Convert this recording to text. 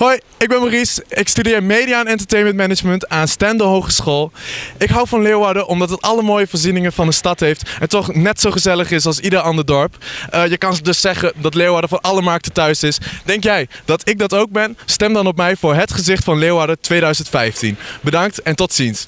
Hoi, ik ben Maurice. Ik studeer Media en Entertainment Management aan Stendel Hogeschool. Ik hou van Leeuwarden omdat het alle mooie voorzieningen van de stad heeft en toch net zo gezellig is als ieder ander dorp. Uh, je kan dus zeggen dat Leeuwarden voor alle markten thuis is. Denk jij dat ik dat ook ben? Stem dan op mij voor het gezicht van Leeuwarden 2015. Bedankt en tot ziens.